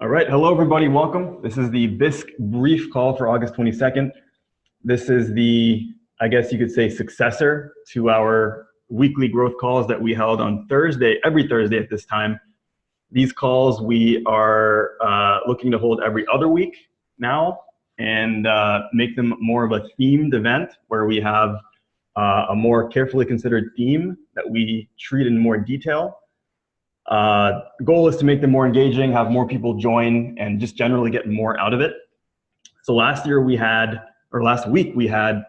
All right, hello everybody, welcome. This is the Bisq brief call for August 22nd. This is the, I guess you could say, successor to our weekly growth calls that we held on Thursday, every Thursday at this time. These calls we are uh, looking to hold every other week now and uh, make them more of a themed event where we have uh, a more carefully considered theme that we treat in more detail. Uh, goal is to make them more engaging, have more people join, and just generally get more out of it. So last year we had, or last week we had,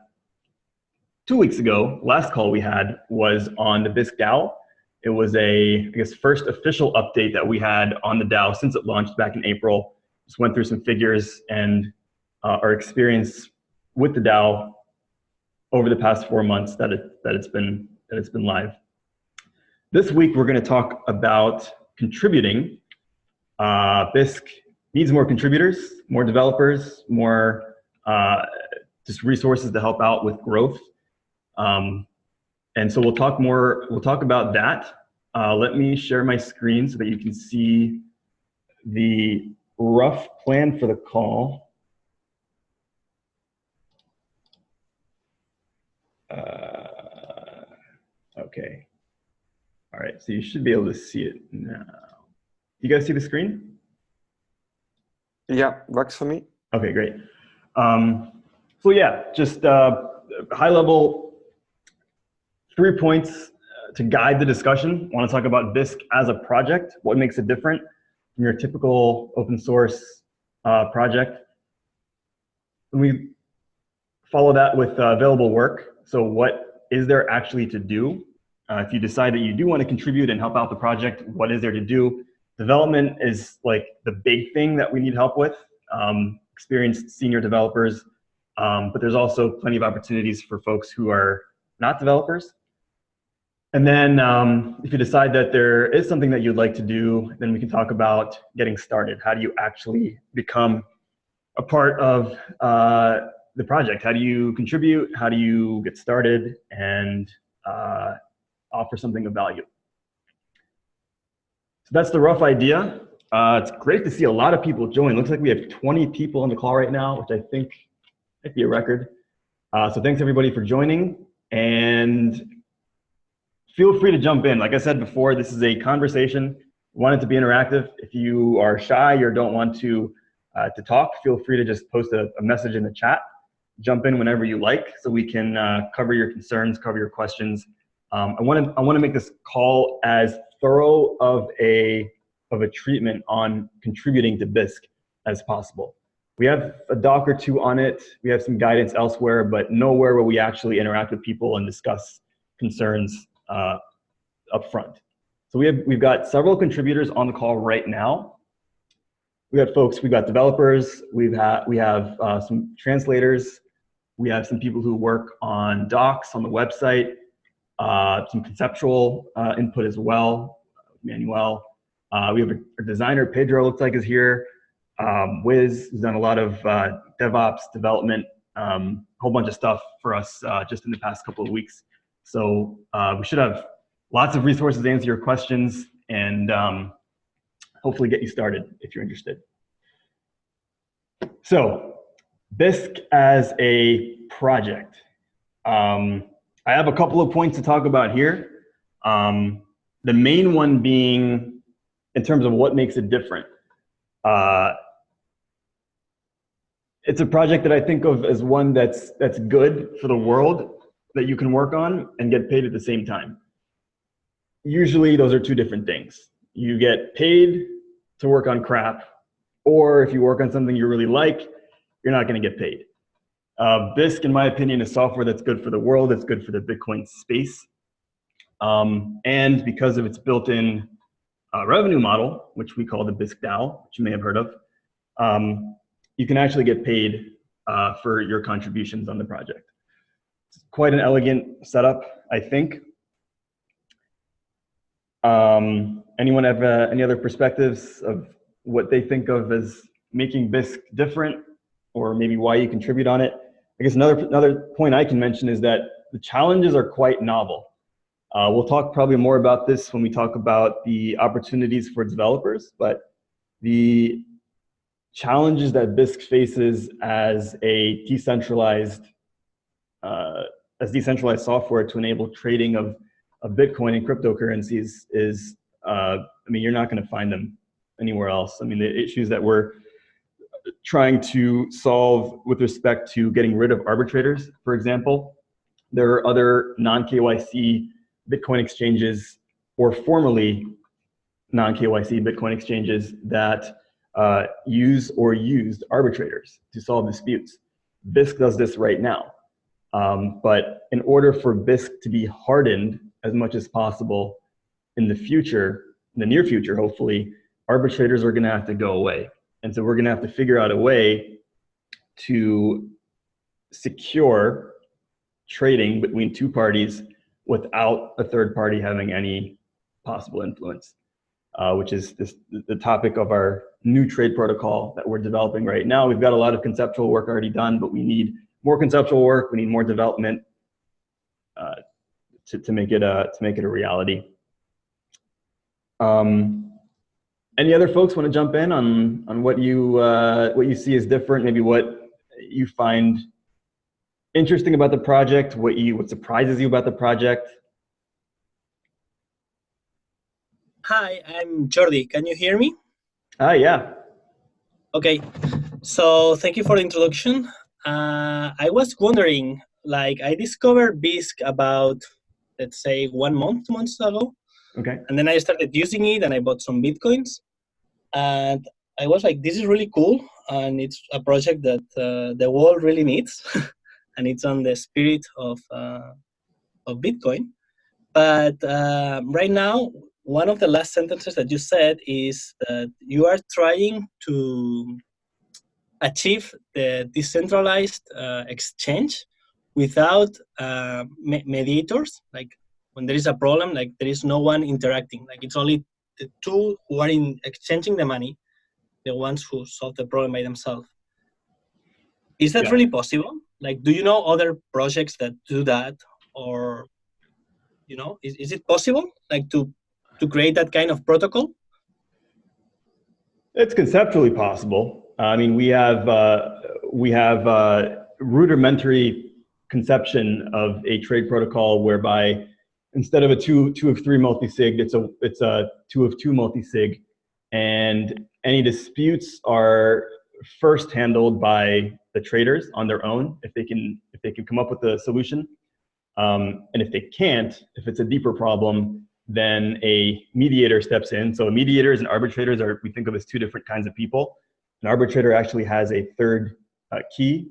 two weeks ago, last call we had was on the Bisq DAO. It was a, I guess, first official update that we had on the DAO since it launched back in April. Just went through some figures and uh, our experience with the DAO over the past four months that it that it's been that it's been live. This week we're going to talk about contributing. Uh, Bisq needs more contributors, more developers, more uh, just resources to help out with growth. Um, and so we'll talk more. We'll talk about that. Uh, let me share my screen so that you can see the rough plan for the call. Uh, okay. All right, so you should be able to see it now. You guys see the screen? Yeah, works for me. Okay, great. Um, so yeah, just uh, high level, three points uh, to guide the discussion. I want to talk about Bisq as a project, what makes it different from your typical open source uh, project. And we follow that with uh, available work. So what is there actually to do? Uh, if you decide that you do want to contribute and help out the project, what is there to do? Development is like the big thing that we need help with. Um, experienced senior developers, um, but there's also plenty of opportunities for folks who are not developers. And then um, if you decide that there is something that you'd like to do, then we can talk about getting started. How do you actually become a part of uh, the project? How do you contribute? How do you get started and uh, offer something of value? So that's the rough idea. Uh, it's great to see a lot of people join. Looks like we have 20 people on the call right now, which I think might be a record. Uh, so thanks everybody for joining and feel free to jump in. Like I said before, this is a conversation. Want it to be interactive. If you are shy or don't want to, uh, to talk, feel free to just post a, a message in the chat jump in whenever you like so we can uh, cover your concerns, cover your questions. Um, I want to I want to make this call as thorough of a of a treatment on contributing to Bisq as possible. We have a doc or two on it. We have some guidance elsewhere, but nowhere where we actually interact with people and discuss concerns uh, up front. So we have we've got several contributors on the call right now we got folks, we've got developers, we've had, we have uh, some translators, we have some people who work on docs on the website, some conceptual uh, input as well, Manuel. Uh, we have a, designer, Pedro looks like is here. Um, Wiz has done a lot of uh, DevOps development, um, a whole bunch of stuff for us uh, just in the past couple of weeks. So uh, we should have lots of resources to answer your questions and um, hopefully get you started if you're interested. So Bisq as a project. Um, I have a couple of points to talk about here. Um, the main one being in terms of what makes it different. Uh, it's a project that I think of as one that's that's good for the world that you can work on and get paid at the same time. Usually those are two different things. You get paid to work on crap, or if you work on something you really like, you're not going to get paid. Uh, Bisq, in my opinion, is software that's good for the world. It's good for the Bitcoin space. Um, and because of its built-in uh, revenue model, which we call the Bisq DAO, which you may have heard of, um, you can actually get paid uh, for your contributions on the project. It's quite an elegant setup, I think. Um, anyone have uh, any other perspectives of what they think of as making Bisq different or maybe why you contribute on it. I guess another, another point I can mention is that the challenges are quite novel. Uh, we'll talk probably more about this when we talk about the opportunities for developers, but the challenges that Bisq faces as a decentralized uh, as decentralized software to enable trading of, of Bitcoin and cryptocurrencies is, uh, I mean, you're not going to find them anywhere else. I mean, the issues that we're trying to solve with respect to getting rid of arbitrators, for example, there are other non-KYC Bitcoin exchanges or formerly non-KYC Bitcoin exchanges that uh, use or used arbitrators to solve disputes. Bisq does this right now. Um, but in order for Bisq to be hardened as much as possible in the future, in the near future, hopefully, arbitrators are gonna have to go away. And so we're gonna have to figure out a way to secure trading between two parties without a third party having any possible influence, uh, which is this, the topic of our new trade protocol that we're developing right now. We've got a lot of conceptual work already done, but we need more conceptual work. We need more development uh, to, to make it a, to make it a reality. Um, any other folks want to jump in on, on what you, uh, what you see as different, maybe what you find interesting about the project, what you, what surprises you about the project? Hi, I'm Jordi. Can you hear me? Ah, yeah. Okay, so thank you for the introduction. Uh, I was wondering, like, I discovered Bisq about, let's say, one month, two months ago. Okay. And then I started using it and I bought some Bitcoins. And I was like, this is really cool. And it's a project that uh, the world really needs. and it's on the spirit of, uh, of Bitcoin. But uh, right now, one of the last sentences that you said is that you are trying to achieve the decentralized uh, exchange without uh, mediators. Like when there is a problem, like there is no one interacting. Like it's only the two who are in exchanging the money, the ones who solve the problem by themselves. Is that yeah. really possible? Like, do you know other projects that do that, or you know, is, is it possible like to to create that kind of protocol? It's conceptually possible. I mean, we have uh, we have uh, rudimentary conception of a trade protocol whereby instead of a two two of three multi-sig, it's a it's a two of two multi-sig, and any disputes are first handled by the traders on their own if they can if they can come up with a solution, um, and if they can't, if it's a deeper problem, then a mediator steps in. So mediators and arbitrators are, we think of as two different kinds of people. An arbitrator actually has a third uh, key,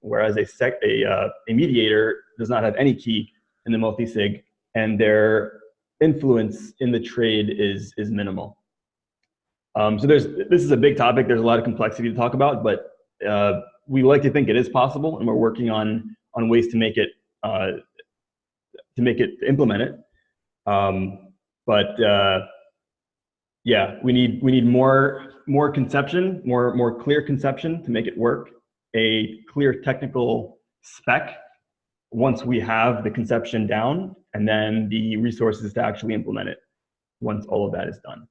whereas a, sec, a, uh, a mediator does not have any key in the multi-sig, and their influence in the trade is, is minimal. Um, so there's, this is a big topic. There's a lot of complexity to talk about, but uh, we like to think it is possible, and we're working on, on ways to make it, uh, to make it, implement it. Um, but uh, yeah, we need we need more more conception, more more clear conception to make it work. A clear technical spec once we have the conception down, and then the resources to actually implement it once all of that is done.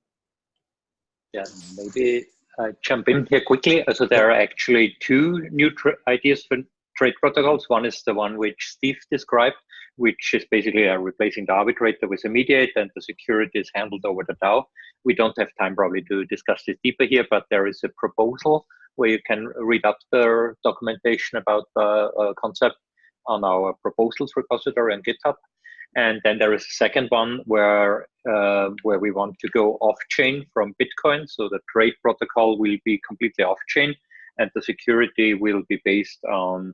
Yeah, maybe uh, jump in here quickly. So there are actually two new ideas for trade protocols. One is the one which Steve described, which is basically uh, replacing the arbitrator with a mediator and the security is handled over the DAO. We don't have time probably to discuss this deeper here, but there is a proposal where you can read up the documentation about the uh, concept on our proposals repository on GitHub. And then there is a second one where uh, where we want to go off-chain from Bitcoin. So the trade protocol will be completely off-chain and the security will be based on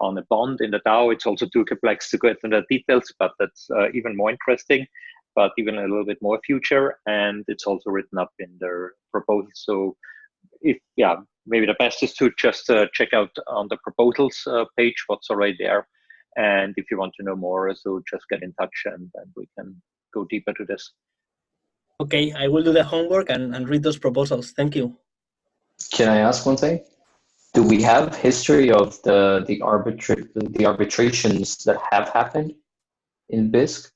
on a bond in the DAO. It's also too complex to go into the details, but that's uh, even more interesting, but even a little bit more future. And it's also written up in their proposal. So if, yeah, maybe the best is to just uh, check out on the proposals uh, page what's already there. And if you want to know more, so just get in touch and, and we can go deeper to this. Okay, I will do the homework and, and read those proposals. Thank you. Can I ask one thing? do we have history of the the arbitra the arbitrations that have happened in Bisq?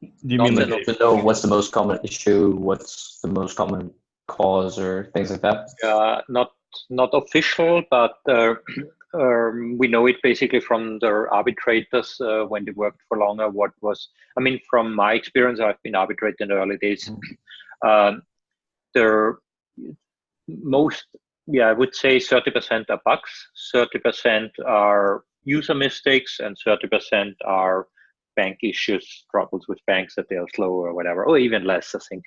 Do you mean like to know what's the most common issue? What's the most common cause or things like that? Uh, not not official, but uh, um, we know it basically from the arbitrators uh, when they worked for longer. What was I mean, from my experience, I've been arbitrating in the early days. Um, there, most yeah, I would say 30% are bugs, 30% are user mistakes, and 30% are bank issues, troubles with banks that they are slow or whatever, or even less, I think.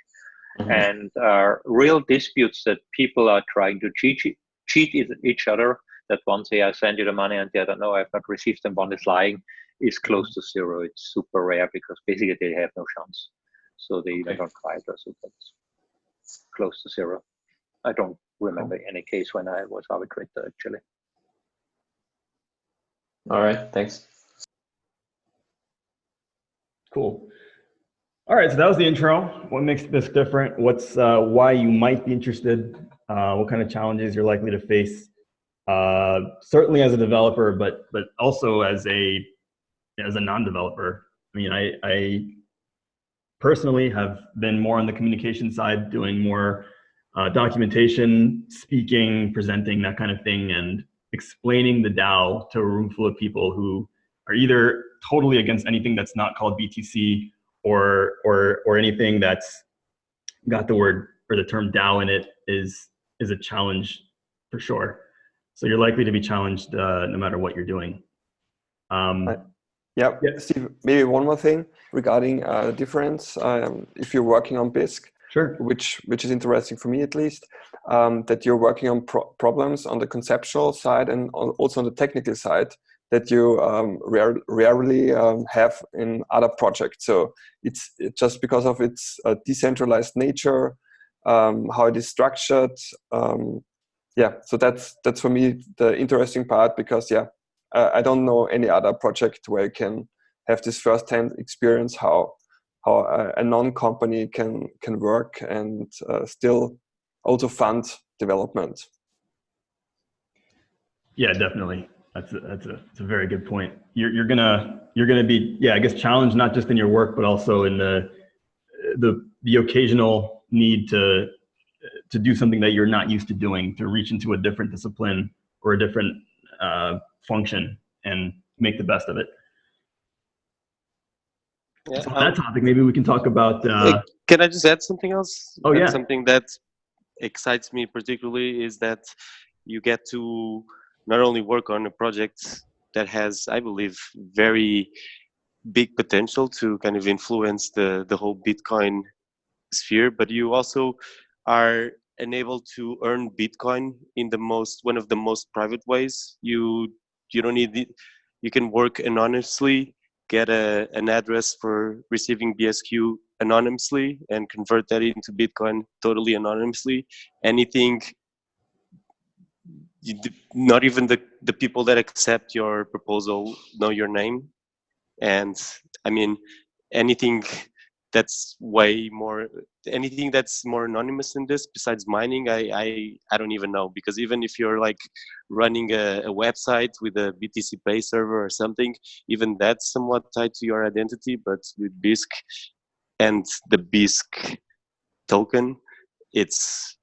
Mhm. And uh, real disputes that people are trying to cheat, cheat each other, that one say, I send you the money, and the other, no, I've not received, them. One is lying, is close to zero. It's super rare because basically they have no chance. So they Okay. don't try it, so that's close to zero. I don't remember any case when I was arbitrator, actually. All right, thanks. Cool. All right, so that was the intro. What makes this different? What's uh, why you might be interested? Uh, what kind of challenges you're likely to face? Uh, certainly as a developer, but but also as a as a non-developer. I mean, I, I personally have been more on the communication side, doing more uh, documentation, speaking, presenting, that kind of thing, and explaining the DAO to a room full of people who are either totally against anything that's not called BTC or or or anything that's got the word or the term DAO in it is is a challenge for sure. So you're likely to be challenged uh, no matter what you're doing. Um, I- Yeah, Yeah. Steve, maybe one more thing regarding uh, the difference. Um, if you're working on Bisq, sure. which which is interesting for me at least, um, that you're working on pro problems on the conceptual side and also on the technical side that you um, rare, rarely um, have in other projects. So it's it, just because of its uh, decentralized nature, um, how it is structured. Um, yeah, so that's that's for me the interesting part because yeah, uh, I don't know any other project where you can have this first-hand experience how how a, a non-company can can work and uh, still also fund development. Yeah, definitely. That's a, that's a, that's a very good point. You're, you're gonna you're gonna be yeah I guess challenged not just in your work but also in the the the occasional need to to do something that you're not used to doing to reach into a different discipline or a different uh, function and make the best of it. Yeah, So on um, that topic, maybe we can talk about. Uh, Can I just add something else? Oh, And yeah. Something that excites me particularly is that you get to not only work on a project that has, I believe, very big potential to kind of influence the the whole Bitcoin sphere, but you also are enabled to earn Bitcoin in the most one of the most private ways. You you don't need the, you can work anonymously, get a an address for receiving BSQ anonymously and convert that into Bitcoin totally anonymously. Anything, you, not even the, the people that accept your proposal know your name. And I mean, anything that's way more, anything that's more anonymous than this besides mining, I, I, I don't even know. Because even if you're like running a, a website with a BTC Pay server or something, even that's somewhat tied to your identity. But with Bisq, and the Bisq token, it's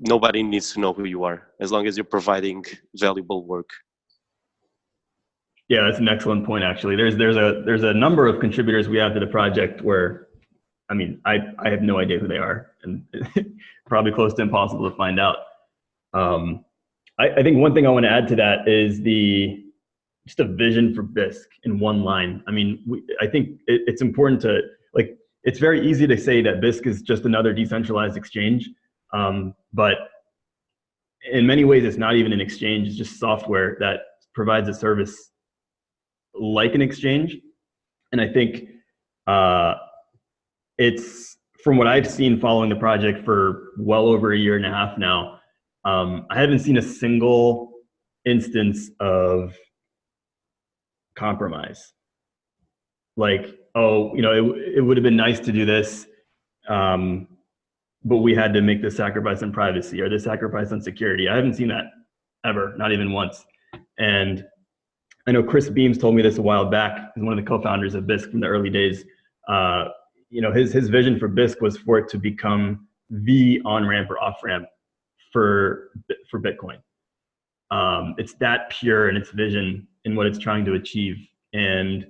nobody needs to know who you are as long as you're providing valuable work. Yeah, that's an excellent point. Actually, there's there's a there's a number of contributors we have to the project where, I mean, I I have no idea who they are, and probably close to impossible to find out. Um, I, I think one thing I want to add to that is the just a vision for Bisq in one line. I mean, we, I think it, it's important to like. It's very easy to say that Bisq is just another decentralized exchange, um, but in many ways, it's not even an exchange. It's just software that provides a service like an exchange. And I think uh, it's from what I've seen following the project for well over a year and a half now. Um, I haven't seen a single instance of compromise. Like, oh, you know, it, it would have been nice to do this, um, but we had to make this sacrifice on privacy or this sacrifice on security. I haven't seen that ever, not even once. And I know Chris Beams told me this a while back. He's one of the co-founders of Bisq from the early days. Uh, you know, his his vision for Bisq was for it to become the on ramp or off ramp for for Bitcoin. Um, it's that pure in its vision and what it's trying to achieve, and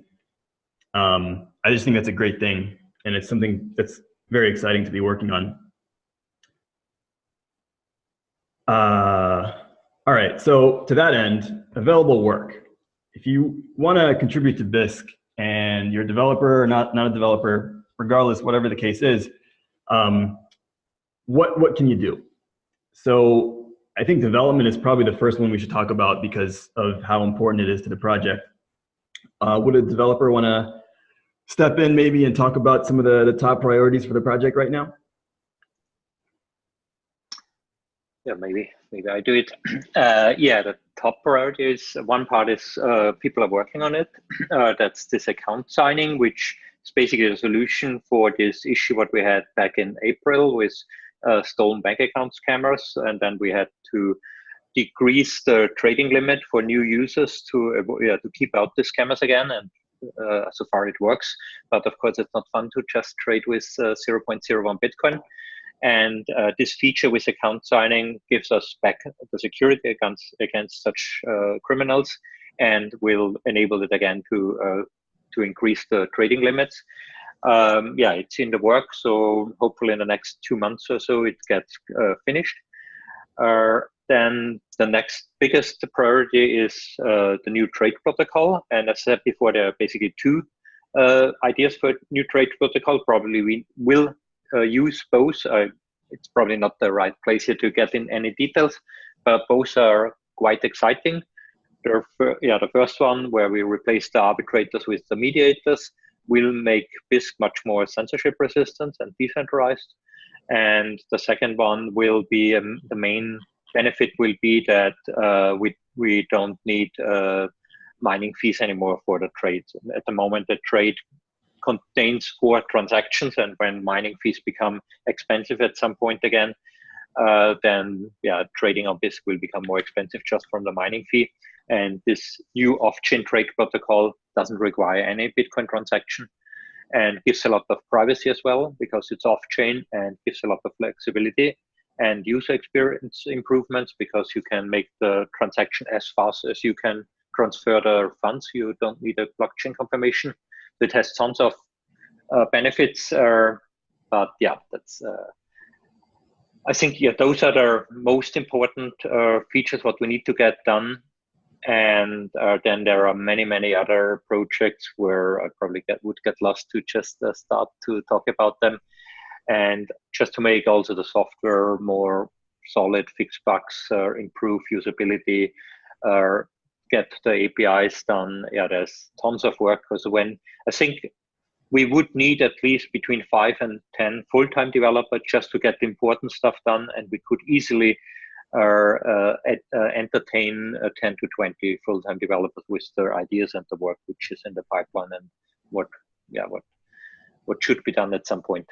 um, I just think that's a great thing, and it's something that's very exciting to be working on. Uh, all right, so to that end, available work. If you want to contribute to Bisq and you're a developer or not, not a developer, regardless, whatever the case is, um, what, what can you do? So I think development is probably the first one we should talk about because of how important it is to the project. Uh, would a developer want to step in maybe and talk about some of the, the top priorities for the project right now? Yeah, maybe maybe I do it. Uh, yeah, the top priority is one part is uh, people are working on it. Uh, that's this account signing, which is basically a solution for this issue what we had back in April with uh, stolen bank account scammers, and then we had to decrease the trading limit for new users to yeah, to keep out the scammers again. And uh, so far it works, but of course it's not fun to just trade with uh, 0.01 Bitcoin. And uh, this feature with account signing gives us back the security against against such uh, criminals, and will enable it again to uh, to increase the trading limits. Um, yeah, it's in the work, so hopefully in the next two months or so it gets uh, finished. Uh, then the next biggest priority is uh, the new trade protocol, and as I said before, there are basically two ideas for new trade protocol. Probably we will use both. Uh, it's probably not the right place here to get in any details, but both are quite exciting. The, yeah, the first one, where we replace the arbitrators with the mediators, will make Bisq much more censorship resistant and decentralized. And the second one will be um, the main benefit will be that uh, we we don't need uh, mining fees anymore for the trades. At the moment, the trade contains core transactions, and when mining fees become expensive at some point again, uh, then yeah, trading on Bisq will become more expensive just from the mining fee. And this new off-chain trade protocol doesn't require any Bitcoin transaction and gives a lot of privacy as well because it's off-chain and gives a lot of flexibility and user experience improvements because you can make the transaction as fast as you can transfer the funds. You don't need a blockchain confirmation it has tons of uh, benefits. Uh, but yeah, that's. Uh, I think yeah, those are the most important uh, features what we need to get done. And uh, then there are many, many other projects where I probably get, would get lost to just start to talk about them. And just to make also the software more solid, fix bugs, improve usability, get the APIs done. Yeah, there's tons of work because when I think we would need at least between five and 10 full-time developers just to get the important stuff done. And we could easily uh, uh, uh, entertain uh, 10 to 20 full-time developers with their ideas and the work which is in the pipeline and what, yeah, what, what should be done at some point.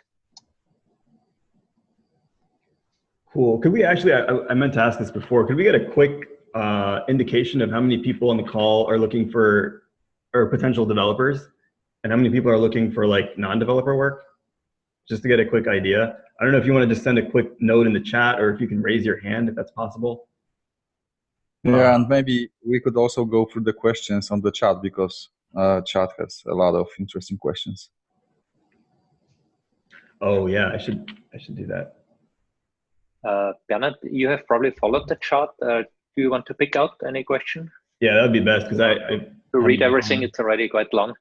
Cool. Could we actually, I, I meant to ask this before, could we get a quick uh, indication of how many people on the call are looking for or potential developers and how many people are looking for like non-developer work? Just to get a quick idea. I don't know if you want to just send a quick note in the chat or if you can raise your hand if that's possible. Yeah um, and maybe we could also go through the questions on the chat because uh, chat has a lot of interesting questions. Oh yeah i should i should do that. Uh, Bernard, you have probably followed the chart. Uh, do you want to pick out any question? Yeah, that would be best because I, I to read everything. It's already quite long.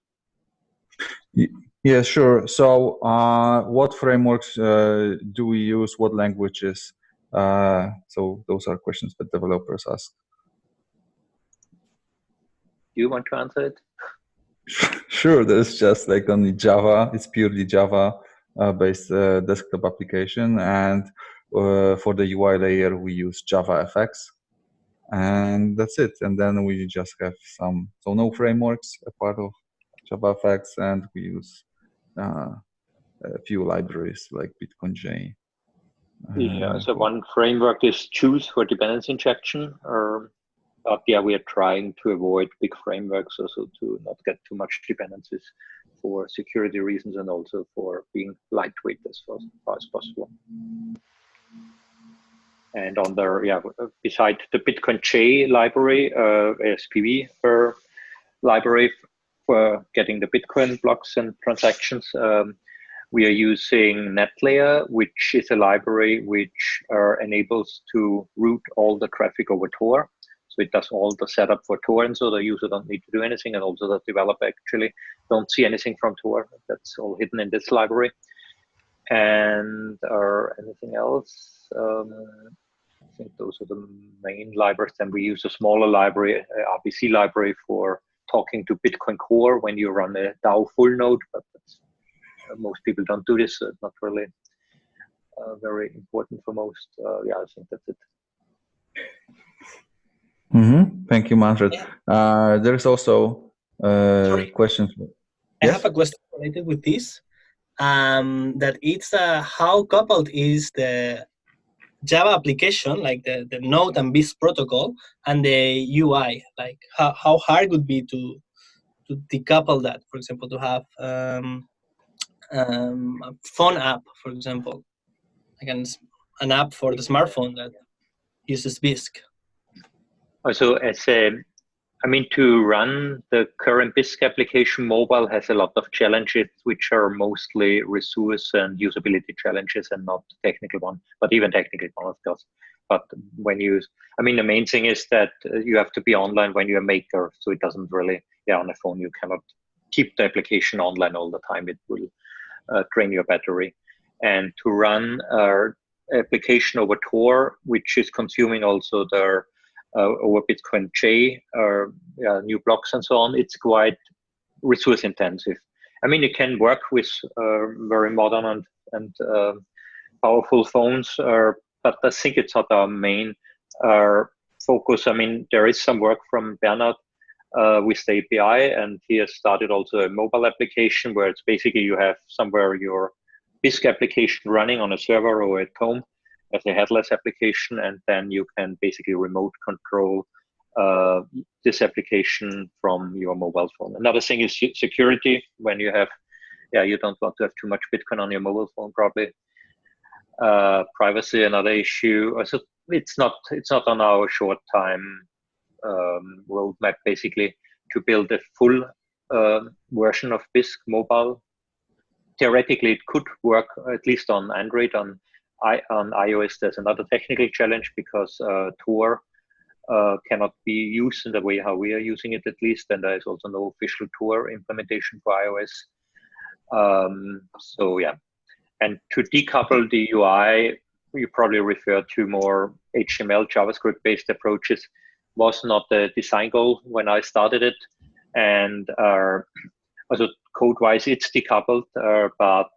Yeah, sure. So, uh, what frameworks uh, do we use? What languages? Uh, so, those are questions that developers ask. Do you want to answer it? Sure. There's just like only Java. It's purely Java uh, based uh, desktop application, and uh, for the UI layer we use JavaFX and that's it. And then we just have some, so no frameworks, a part of JavaFX, and we use uh, a few libraries like BitcoinJ. Yeah, uh, so one framework is Guice for dependency injection, or but yeah, we are trying to avoid big frameworks also to not get too much dependencies for security reasons and also for being lightweight as far, far as possible. And on the, yeah, beside the Bitcoin J library, uh, SPV uh, library for getting the Bitcoin blocks and transactions, um, we are using NetLayer, which is a library which uh, enables to route all the traffic over Tor. So it does all the setup for Tor, and so the user don't need to do anything, and also the developer actually don't see anything from Tor. That's all hidden in this library. And or anything else? Um, I think those are the main libraries. Then we use a smaller library, RPC library for talking to Bitcoin Core when you run a DAO full node, but uh, most people don't do this. So it's not really uh, very important for most. Uh, yeah, I think that's it. Mm -hmm. Thank you, Manfred. Uh, there's also uh, questions. I yes? have a question related with this. Um, that it's uh, how coupled is the Java application, like the, the Node and Bisq protocol, and the UI, like how, how hard would be to to decouple that, for example, to have um, um, a phone app, for example, like an, an app for the smartphone that uses Bisq. Also, as a, I mean, to run the current Bisq application mobile has a lot of challenges, which are mostly resource and usability challenges and not technical one, but even technical one, of course. But when you, I mean, the main thing is that you have to be online when you're a maker, so it doesn't really, yeah, on a phone you cannot keep the application online all the time. It will uh, drain your battery. And to run our application over Tor, which is consuming also the uh, over Bitcoin J, or uh, new blocks and so on, it's quite resource intensive. I mean, it can work with uh, very modern and, and uh, powerful phones, but I think it's not our main focus. I mean, there is some work from Bernard uh, with the API, and he has started also a mobile application where it's basically you have somewhere your Bisq application running on a server or at home as a headless application, and then you can basically remote control uh, this application from your mobile phone. Another thing is security. When you have, yeah, you don't want to have too much Bitcoin on your mobile phone, probably. Uh, privacy, another issue. So it's not it's not on our short time um, roadmap basically to build a full uh, version of Bisq mobile. Theoretically, it could work at least on Android. On I, on iOS, there's another technical challenge because uh, Tor uh, cannot be used in the way how we are using it at least, and there is also no official Tor implementation for iOS. Um, so yeah, and to decouple the UI, you probably refer to more HTML JavaScript-based approaches was not the design goal when I started it. And uh, also code-wise, it's decoupled, uh, but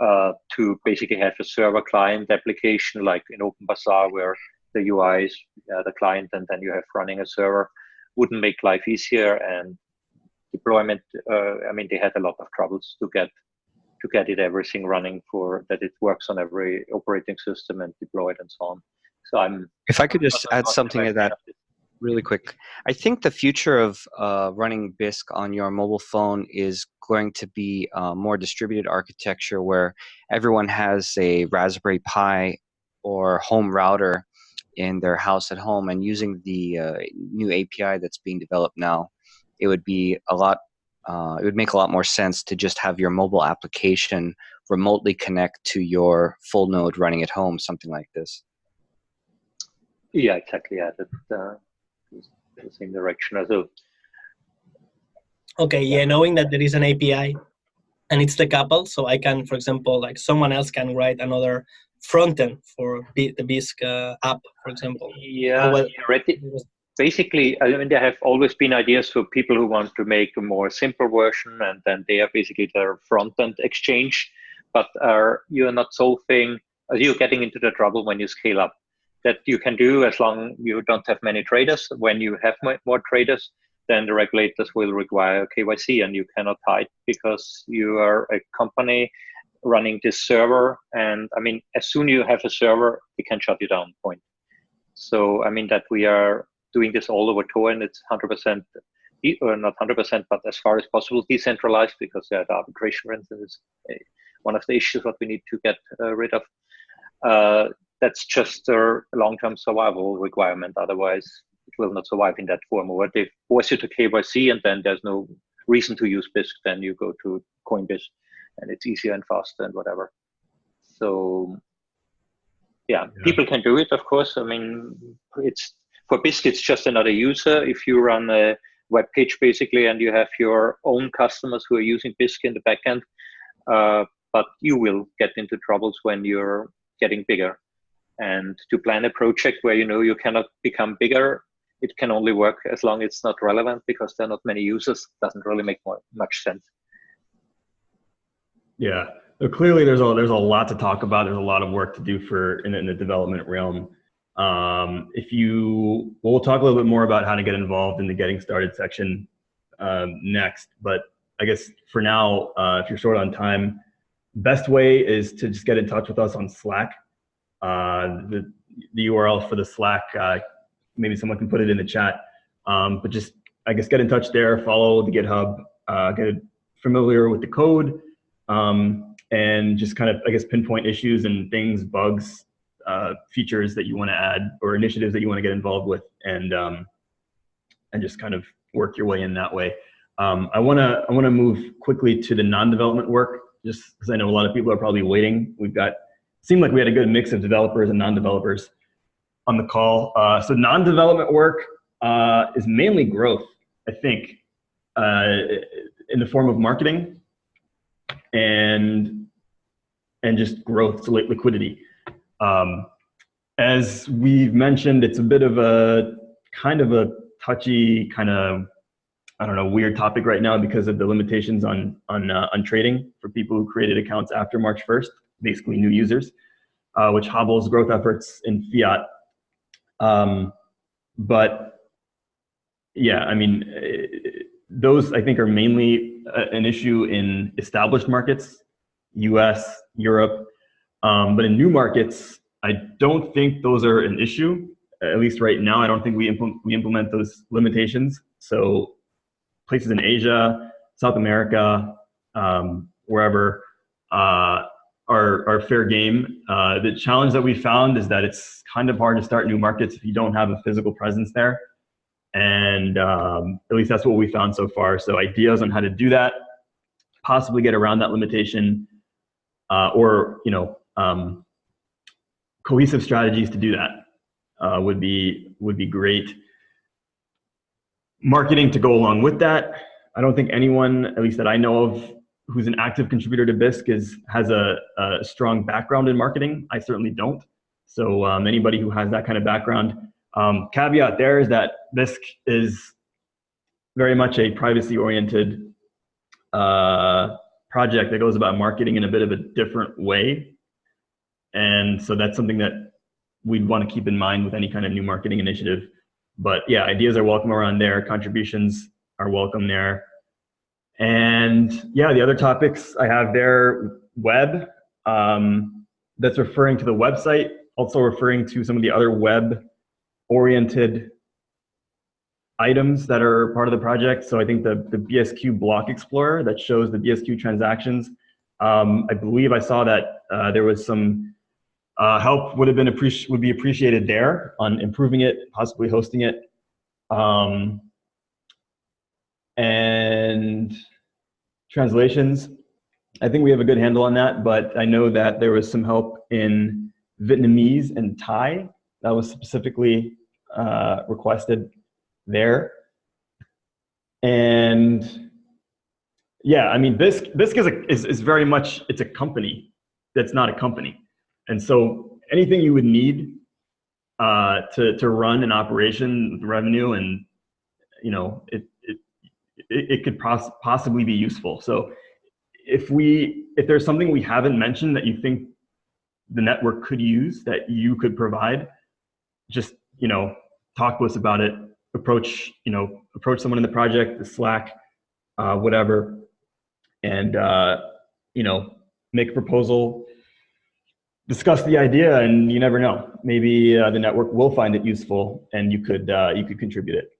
uh, to basically have a server client application like in OpenBazaar where the UI is uh, the client and then you have running a server wouldn't make life easier and deployment. Uh, I mean, they had a lot of troubles to get to get it everything running for that it works on every operating system and deployed and so on. So I'm. If I could just add something to that really quick. I think the future of uh, running Bisq on your mobile phone is going to be uh, more distributed architecture where everyone has a Raspberry Pi or home router in their house at home and using the uh, new API that's being developed now, it would be a lot, uh, it would make a lot more sense to just have your mobile application remotely connect to your full node running at home, something like this. Yeah, exactly. Yeah, that, uh, the same direction as well. Okay, yeah, knowing that there is an API and it's decoupled, so I can, for example, like someone else can write another front end for the Bisq uh, app, for example. Yeah, well, basically, I mean, there have always been ideas for people who want to make a more simple version, and then they are basically their front end exchange. But uh, you're not solving, you're getting into the trouble when you scale up that you can do as long you don't have many traders. When you have more traders, then the regulators will require KYC and you cannot hide because you are a company running this server. And I mean, as soon as you have a server, we can shut you down point. So, I mean, that we are doing this all over Tor and it's 100% or not 100%, but as far as possible decentralized because yeah, the arbitration, is one of the issues that we need to get uh, rid of. Uh, that's just a long-term survival requirement. Otherwise, it will not survive in that form. Or they force you to KYC, and then there's no reason to use Bisq. Then you go to Coinbase, and it's easier and faster and whatever. So, yeah, Yeah. people can do it. Of course, I mean, it's for Bisq, It's just another user. If you run a web page basically, and you have your own customers who are using Bisq in the backend, uh, but you will get into troubles when you're getting bigger and to plan a project where you know you cannot become bigger it can only work as long as it's not relevant because there are not many users doesn't really make more, much sense Yeah, so clearly there's a there's a lot to talk about. There's a lot of work to do for in, in the development realm. Um, if you, well, we'll talk a little bit more about how to get involved in the getting started section um, next. But I guess for now, uh, if you're short on time, best way is to just get in touch with us on Slack. Uh, the the URL for the Slack, uh, maybe someone can put it in the chat. Um, but just I guess get in touch there. Follow the GitHub. Uh, get familiar with the code um, and just kind of, I guess, pinpoint issues and things, bugs, uh, features that you want to add or initiatives that you want to get involved with, and um, and just kind of work your way in that way. Um, I want to I want to move quickly to the non-development work, just because I know a lot of people are probably waiting. We've got seemed like we had a good mix of developers and non-developers on the call. Uh, so non-development work uh, is mainly growth, I think, uh, in the form of marketing and and just growth, so li- liquidity. Um, as we've mentioned, it's a bit of a kind of a touchy, kind of I don't know, weird topic right now because of the limitations on on uh, on trading for people who created accounts after March 1st, basically new users, uh, which hobbles growth efforts in fiat. Um, but yeah, I mean, eh, those I think are mainly uh, an issue in established markets, U.S., Europe, um, but in new markets, I don't think those are an issue. At least right now, I don't think we implement we implement those limitations. So places in Asia, South America, um, wherever uh, are, are fair game. Uh, the challenge that we found is that it's kind of hard to start new markets if you don't have a physical presence there. And um, at least that's what we found so far. So ideas on how to do that, possibly get around that limitation, uh, or you know, um, cohesive strategies to do that uh, would be would be great marketing to go along with that. I don't think anyone, at least that I know of, who's an active contributor to Bisq is has a, a strong background in marketing. I certainly don't. So um, anybody who has that kind of background, um, caveat there is that Bisq is very much a privacy-oriented uh, project that goes about marketing in a bit of a different way. And so that's something that we'd want to keep in mind with any kind of new marketing initiative but yeah, ideas are welcome around there. Contributions are welcome there. And yeah, the other topics I have there, web, um, that's referring to the website, also referring to some of the other web-oriented items that are part of the project. So I think the, the BSQ block explorer that shows the BSQ transactions. Um, I believe I saw that uh, there was some uh, help would have been appreci- would be appreciated there on improving it, possibly hosting it, um, and translations. I think we have a good handle on that, but I know that there was some help in Vietnamese and Thai that was specifically uh, requested there. And yeah, I mean, Bisq, Bisq is, a, is, is very much, it's a company that's not a company. And so anything you would need uh, to, to run an operation, revenue, and you know, it, it, it, could poss possibly be useful. So if we, if there's something we haven't mentioned that you think the network could use that you could provide, just, you know, talk to us about it, approach, you know, approach someone in the project, the Slack, uh, whatever, and, uh, you know, make a proposal, discuss the idea and you never know. Maybe uh, the network will find it useful and you could uh, you could contribute it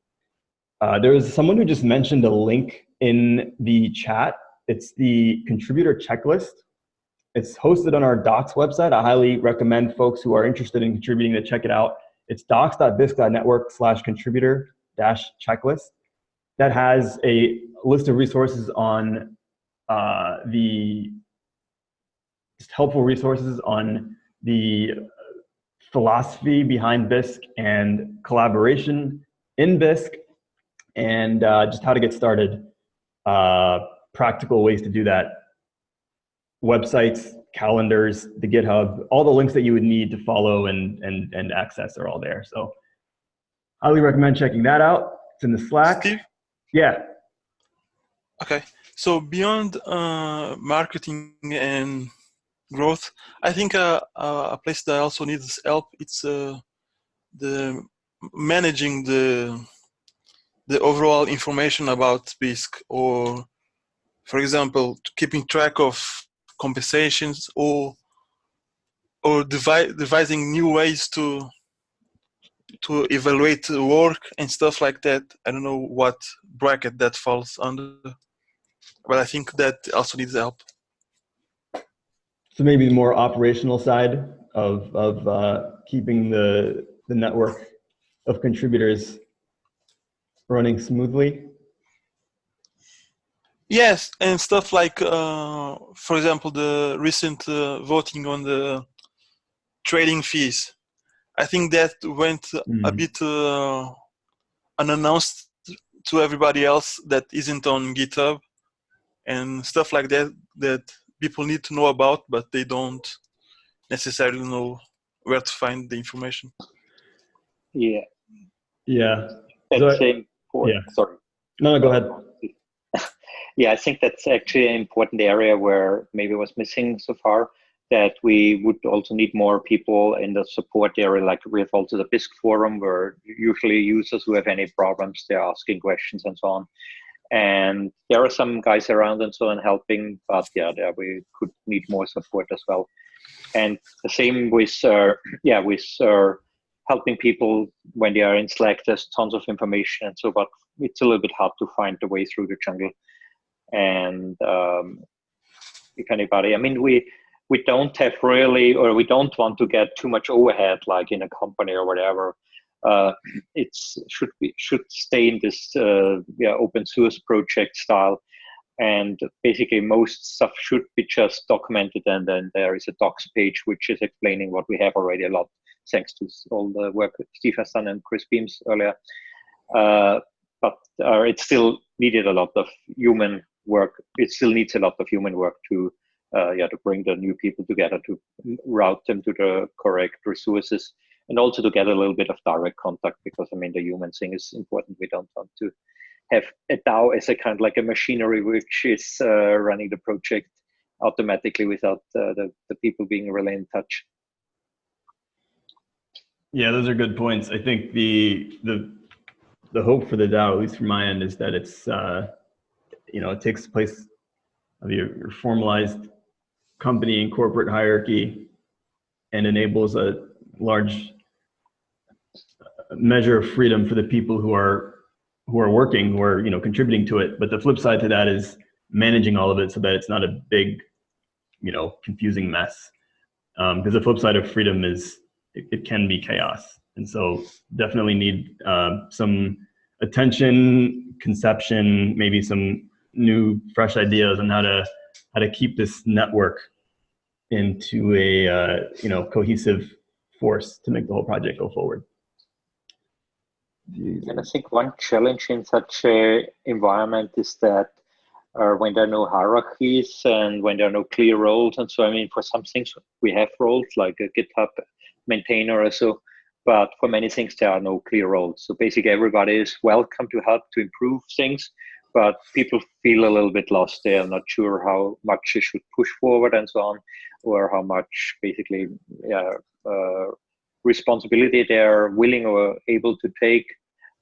Uh, there was someone who just mentioned a link in the chat. It's the contributor checklist. It's hosted on our docs website. I highly recommend folks who are interested in contributing to check it out. It's docs.bisq.network slash contributor dash checklist. That has a list of resources on uh, the just helpful resources on the philosophy behind Bisq and collaboration in Bisq and uh, just how to get started, uh, practical ways to do that, websites, calendars, the GitHub, all the links that you would need to follow and, and, and access are all there. So highly recommend checking that out. It's in the Slack. Steve? Yeah. Okay. So beyond uh, marketing and growth, I think uh, uh, a place that also needs help. It's uh, the managing the the overall information about Bisq, or for example, keeping track of compensations, or or devi devising new ways to to evaluate work and stuff like that. I don't know what bracket that falls under, but I think that also needs help. So maybe the more operational side of, of uh, keeping the, the network of contributors running smoothly. Yes, and stuff like, uh, for example, the recent uh, voting on the trading fees. I think that went Mm. a bit uh, unannounced to everybody else that isn't on GitHub and stuff like that that people need to know about, but they don't necessarily know where to find the information. Yeah, Yeah. that's So- important. Sorry. No, no, go ahead. Yeah, I think that's actually an important area where maybe was missing so far. That we would also need more people in the support area. Like we have also the Bisq forum where usually users who have any problems, they're asking questions and so on. And there are some guys around and so on helping, but yeah, there we could need more support as well. And the same with, uh, yeah, with uh, helping people when they are in Slack. There's tons of information and so, but it's a little bit hard to find the way through the jungle. And um, if anybody, I mean, we we don't have really, or we don't want to get too much overhead, like in a company or whatever. Uh, it's should be should stay in this uh, yeah open source project style, and basically most stuff should be just documented, and then there is a docs page which is explaining what we have already a lot, thanks to all the work Steve has done and Chris Beams earlier. Uh, but uh, it still needed a lot of human work. It still needs a lot of human work to uh, yeah to bring the new people together to route them to the correct resources and also to get a little bit of direct contact because I mean the human thing is important. We don't want to have a DAO as a kind of like a machinery which is uh, running the project automatically without uh, the, the people being really in touch. Yeah, those are good points. I think the the the hope for the DAO, at least from my end, is that it's uh, you know it takes place of your, your formalized company and corporate hierarchy and enables a large measure of freedom for the people who are who are working, who are you know contributing to it. But the flip side to that is managing all of it so that it's not a big, you know, confusing mess. Because um, the flip side of freedom is it, it can be chaos, and so definitely need uh, some attention, conception, maybe some new, fresh ideas on how to how to keep this network into a uh, you know cohesive force to make the whole project go forward. And I think one challenge in such a environment is that uh, when there are no hierarchies and when there are no clear roles, and so I mean, for some things we have roles like a GitHub maintainer or so, but for many things there are no clear roles. So basically, everybody is welcome to help to improve things, but people feel a little bit lost. They are not sure how much they should push forward and so on, or how much basically yeah, uh, responsibility they are willing or able to take.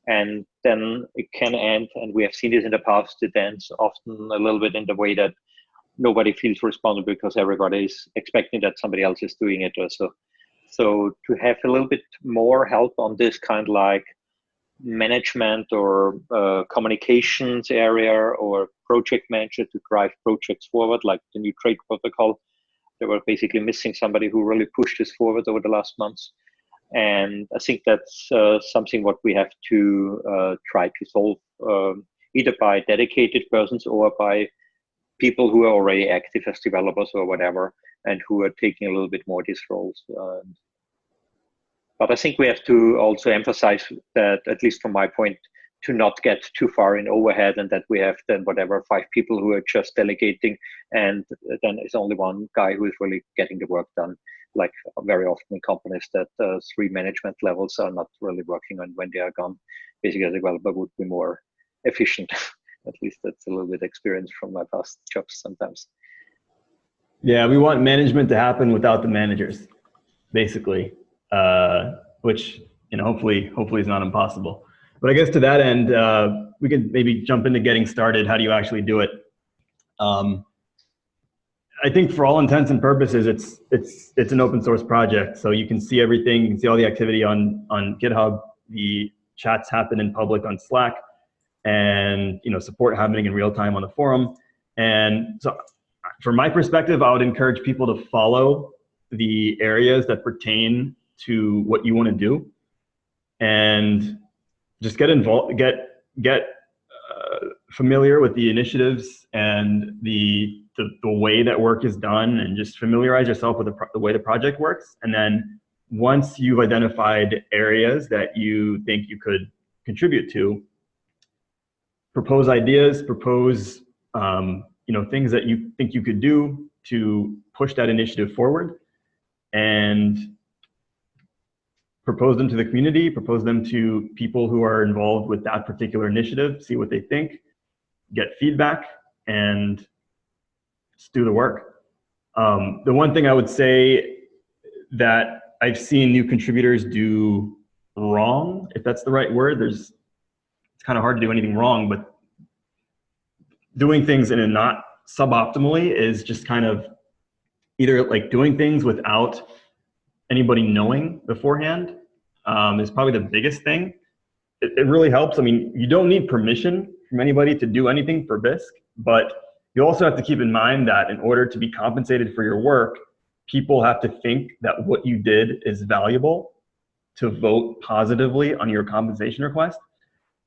And then it can end, and we have seen this in the past, it ends often a little bit in the way that nobody feels responsible because everybody is expecting that somebody else is doing it also. So to have a little bit more help on this kind of like management or uh, communications area or project manager to drive projects forward, like the new trade protocol. They were basically missing somebody who really pushed this forward over the last months. And I think that's uh, something what we have to uh, try to solve um, either by dedicated persons or by people who are already active as developers or whatever, and who are taking a little bit more these roles. But I think we have to also emphasize that, at least from my point, to not get too far in overhead and that we have then whatever five people who are just delegating and then it's only one guy who is really getting the work done like very often in companies that uh, three management levels are not really working on when they are gone basically a developer would be more efficient at least that's a little bit experience from my past jobs sometimes yeah we want management to happen without the managers basically uh, which you know hopefully hopefully is not impossible. But I guess to that end, uh, we could maybe jump into getting started. How do you actually do it? Um, I think for all intents and purposes, it's it's it's an open source project, so you can see everything. You can see all the activity on on GitHub. The chats happen in public on Slack, and you know support happening in real time on the forum. And so, from my perspective, I would encourage people to follow the areas that pertain to what you want to do and just get involved get get uh, familiar with the initiatives and the, the, the way that work is done and just familiarize yourself with the, the way the project works and then once you've identified areas that you think you could contribute to propose ideas propose um, you know things that you think you could do to push that initiative forward and propose them to the community, propose them to people who are involved with that particular initiative, see what they think, get feedback, and just do the work. Um, the one thing I would say that I've seen new contributors do wrong, if that's the right word, there's kind of hard to do anything wrong, but doing things in a not suboptimally is just kind of either like doing things without anybody knowing beforehand um, is probably the biggest thing. It, it, really helps. I mean, you don't need permission from anybody to do anything for Bisq, but you also have to keep in mind that in order to be compensated for your work, people have to think that what you did is valuable to vote positively on your compensation request.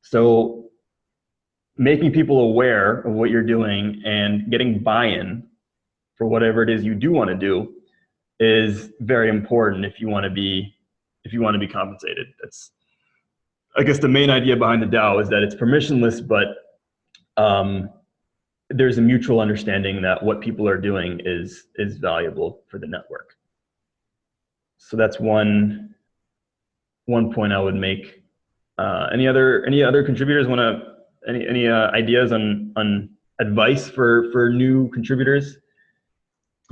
So making people aware of what you're doing and getting buy-in for whatever it is you do want to do is very important if you want to be if you want to be compensated. That's I guess the main idea behind the DAO is that it's permissionless, but um, there's a mutual understanding that what people are doing is is valuable for the network. So that's one one point I would make. Uh, any other any other contributors want to any any uh, ideas on on advice for for new contributors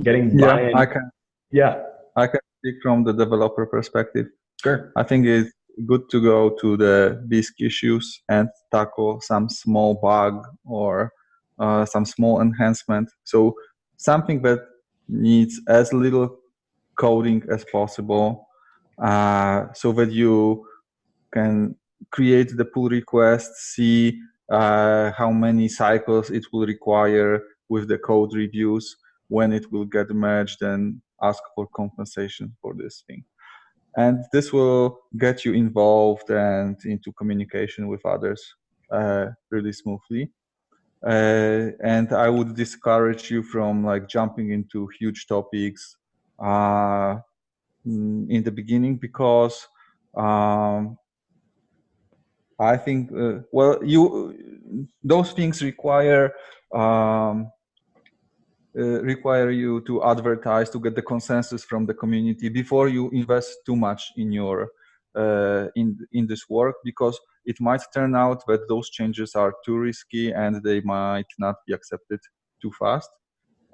getting yeah I can yeah I can speak from the developer perspective. Sure. I think it's good to go to the Bisq issues and tackle some small bug or uh, some small enhancement. So something that needs as little coding as possible uh, so that you can create the pull request, see uh, how many cycles it will require with the code reviews, when it will get merged and ask for compensation for this thing and this will get you involved and into communication with others uh, really smoothly. Uh, and I would discourage you from like jumping into huge topics uh, in the beginning because um, I think uh, well you those things require um, uh, require you to advertise to get the consensus from the community before you invest too much in your uh, in in this work because it might turn out that those changes are too risky and they might not be accepted too fast.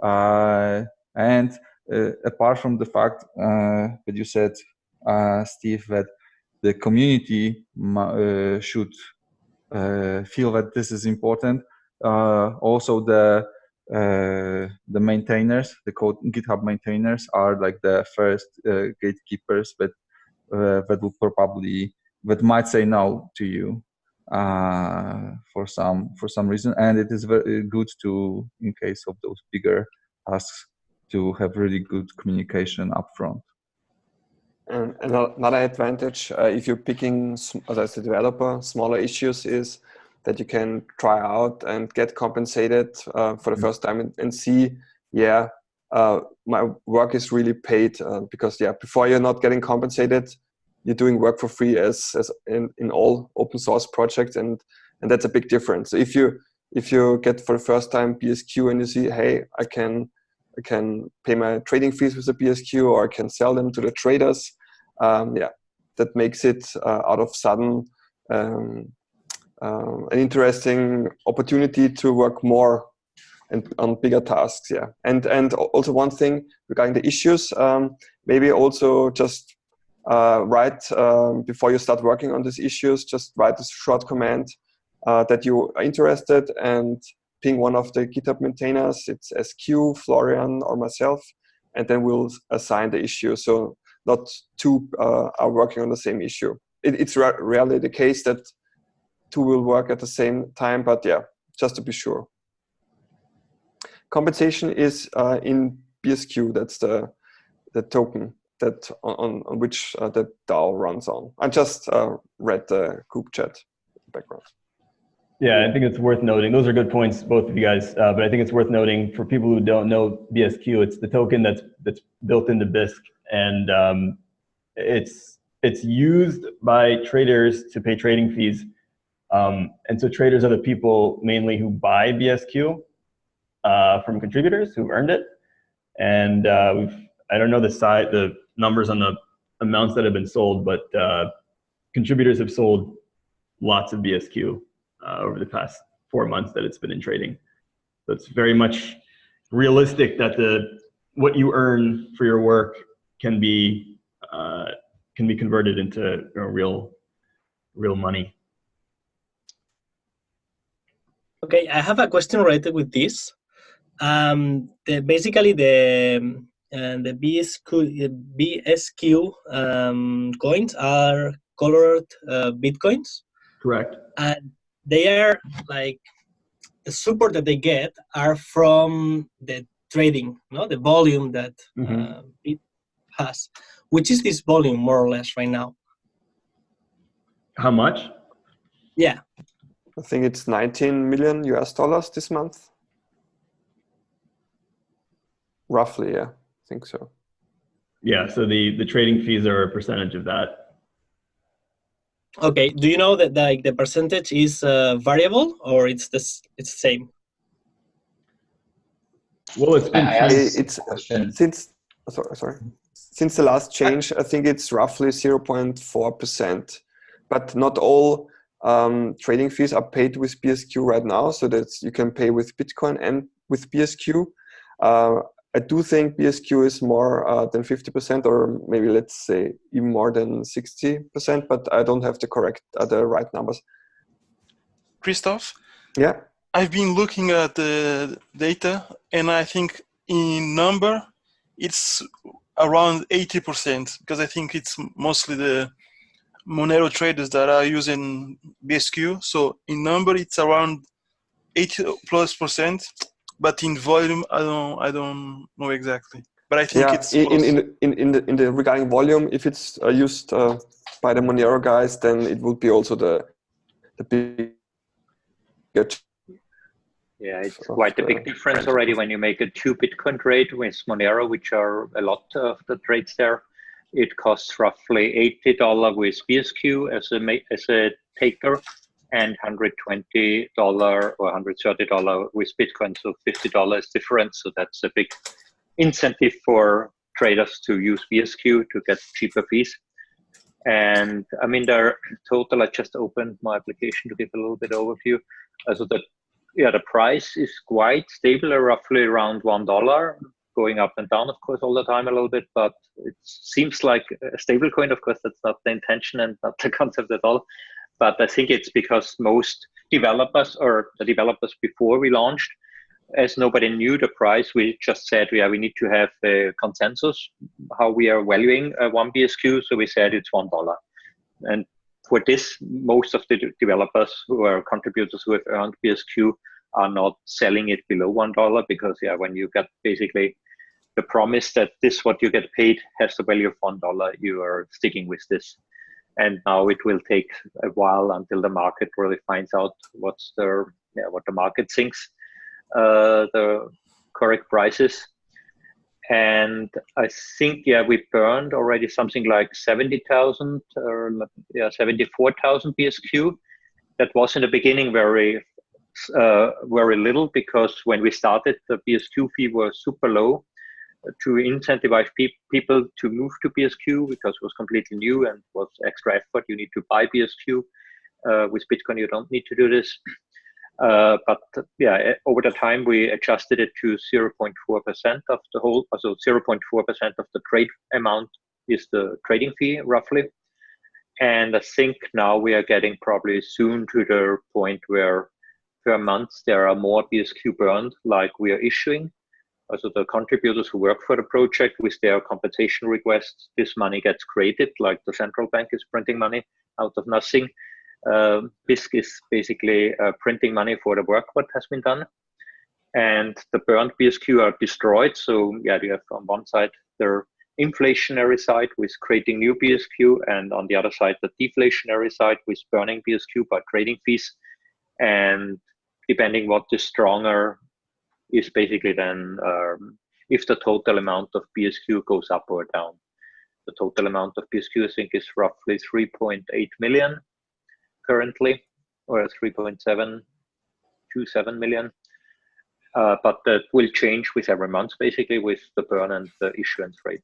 Uh, and uh, apart from the fact uh, that you said uh, Steve that the community should feel that this is important also the uh, the maintainers, the code GitHub maintainers are like the first uh, gatekeepers that uh, that will probably that might say no to you uh, for some for some reason, and it is very good to, in case of those bigger tasks, to have really good communication upfront. And another advantage, uh, if you're picking as a developer, smaller issues is that you can try out and get compensated uh, for the first time and, and see, yeah, uh, my work is really paid uh, because yeah, before you're not getting compensated, you're doing work for free as, as in, in all open source projects and, and that's a big difference. So if you, if you get for the first time BSQ and you see, hey, I can I can pay my trading fees with the BSQ or I can sell them to the traders. Um, yeah, that makes it uh, out of sudden um, um, an interesting opportunity to work more and on bigger tasks. Yeah, and and also one thing regarding the issues, um, maybe also just uh, write um, before you start working on these issues. Just write a short command uh, that you are interested and ping one of the GitHub maintainers, it's SQ, Florian, or myself, and then we'll assign the issue. So not two uh, are working on the same issue. It, it's rarely the case that two will work at the same time, but yeah, just to be sure. Compensation is uh, in BSQ, that's the, the token that on, on which uh, the DAO runs on. I just uh, read the group chat background. Yeah, I think it's worth noting. Those are good points, both of you guys. Uh, but I think it's worth noting for people who don't know BSQ, it's the token that's that's built into Bisq, and um, it's it's used by traders to pay trading fees. Um, and so traders are the people mainly who buy BSQ uh, from contributors who've earned it. And uh, we've I don't know the size, the numbers on the amounts that have been sold, but uh, contributors have sold lots of BSQ uh, over the past four months that it's been in trading. So it's very much realistic that the what you earn for your work can be uh, can be converted into you know, real real money. Okay, I have a question related with this. Um, the, basically, the uh, the BSQ, BSQ um, coins are colored uh, bitcoins. Correct. And they are like the support that they get are from the trading, no, the volume that mm -hmm. uh, it has. Which is this volume more or less right now? How much? Yeah. I think it's 19 million US dollars this month. Roughly, yeah, I think so. Yeah, so the, the trading fees are a percentage of that. Okay. Do you know that like the percentage is uh, variable or it's the it's the same? Well, it's been it's since sorry sorry since the last change. I think it's roughly zero point four percent, but not all um, trading fees are paid with BSQ right now. So that you can pay with Bitcoin and with BSQ. Uh, I do think BSQ is more uh, than 50% or maybe let's say even more than 60%, but I don't have the correct, uh, the right numbers. Christoph? Yeah? I've been looking at the data and I think in number, it's around 80% because I think it's mostly the Monero traders that are using BSQ. So in number, it's around 80 plus percent but in volume, I don't, I don't know exactly. But I think yeah, it's in, in, in, in, the, in the regarding volume, if it's uh, used uh, by the Monero guys, then it would be also the the big. Yeah, it's quite a big difference already when you make a two Bitcoin trade with Monero, which are a lot of the trades there. It costs roughly eighty dollar with BSQ as a as a taker, and $120 or $130 with Bitcoin. So $50 difference. So that's a big incentive for traders to use BSQ to get cheaper fees. And I mean, their total, I just opened my application to give a little bit overview. Uh, so that, yeah, the price is quite stable, roughly around $1, going up and down, of course, all the time a little bit, but it seems like a stable coin. Of course, that's not the intention and not the concept at all but I think it's because most developers or the developers before we launched, as nobody knew the price, we just said, yeah, we need to have a consensus how we are valuing uh, one BSQ. So we said it's one dollar, and for this, most of the developers who are contributors who have earned BSQ are not selling it below one dollar because yeah, when you get basically the promise that this what you get paid has the value of one dollar, you are sticking with this. And now it will take a while until the market really finds out what's the yeah, what the market thinks uh, the correct prices. And I think yeah, we burned already something like seventy thousand or yeah, seventy four thousand BSQ. That was in the beginning very uh, very little because when we started, the BSQ fee was super low to incentivize pe people to move to BSQ because it was completely new and was extra effort. You need to buy BSQ. Uh, with Bitcoin, you don't need to do this. Uh, but yeah, over the time, we adjusted it to 0.4% of the whole, so 0.4% of the trade amount is the trading fee roughly. And I think now we are getting probably soon to the point where per month there are more BSQ burned like we are issuing. Also the contributors who work for the project with their compensation requests, this money gets created like the central bank is printing money out of nothing. Uh, Bisq is basically uh, printing money for the work what has been done. And the burned BSQ are destroyed. So yeah, you have on one side the inflationary side with creating new BSQ and on the other side the deflationary side with burning BSQ by trading fees. And depending what is stronger is basically then um, if the total amount of BSQ goes up or down. The total amount of BSQ I think is roughly 3.8 million currently, or 3.727 million. Uh, but that will change with every month, basically, with the burn and the issuance rate.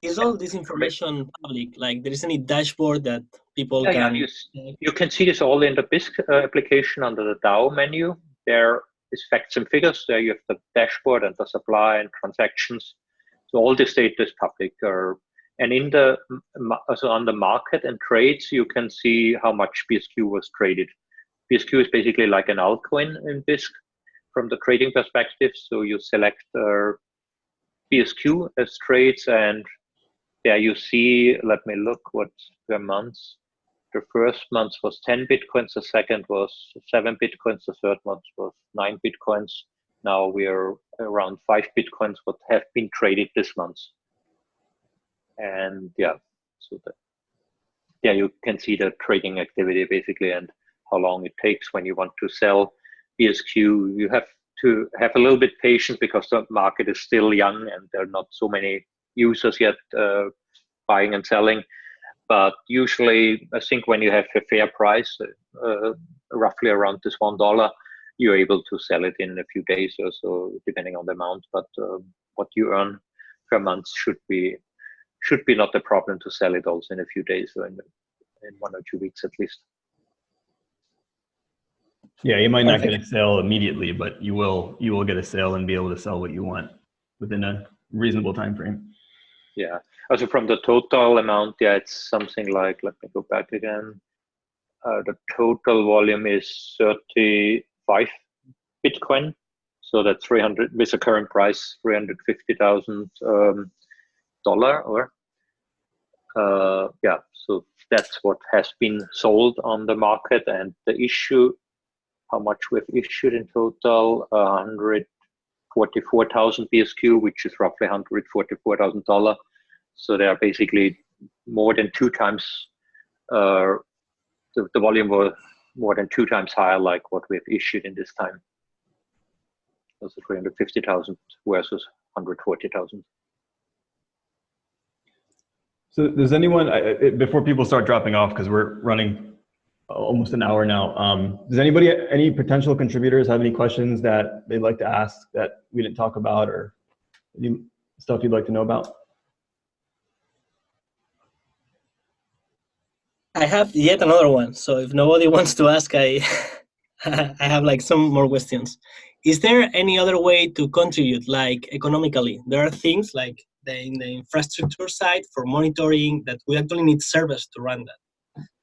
Is all this information public? Like, there is any dashboard that people yeah, can? Yeah, you, you, can see this all in the Bisq uh, application under the DAO menu. There is facts and figures. There you have the dashboard and the supply and transactions. So all this data is public. Or, and in the so on the market and trades, you can see how much BSQ was traded. BSQ is basically like an altcoin in Bisq from the trading perspective. So you select uh, BSQ as trades and there you see, let me look what per month. The first month was 10 Bitcoins, the second was seven Bitcoins, the third month was nine Bitcoins. Now we are around five Bitcoins what have been traded this month. And yeah, so that, yeah, you can see the trading activity basically and how long it takes when you want to sell BSQ. You have to have a little bit patient because the market is still young and there are not so many users yet uh, buying and selling. But usually, I think when you have a fair price, uh, roughly around this one dollar, you're able to sell it in a few days or so, depending on the amount. But uh, what you earn per month should be should be not a problem to sell it also in a few days or in, in one or two weeks at least. Yeah, you might not get a sale immediately, but you will you will get a sale and be able to sell what you want within a reasonable time frame. Yeah. Also from the total amount, yeah, it's something like, let me go back again. Uh, the total volume is 35 Bitcoin. So that's 300 with the current price, 350,000 um, dollar or uh, yeah. So that's what has been sold on the market and the issue, how much we've issued in total, 100 44,000 BSQ, which is roughly $144,000. So they are basically more than two times, uh, the, the volume was more than two times higher like what we've issued in this time. Also 350,000 versus 140,000. So does anyone, before people start dropping off, because we're running almost an hour now. Um, does anybody, any potential contributors have any questions that they'd like to ask that we didn't talk about or stuff you'd like to know about? I have yet another one. So if nobody wants to ask, I, I have like some more questions. Is there any other way to contribute, like economically? There are things like the, in the infrastructure side for monitoring that we actually need servers to run that.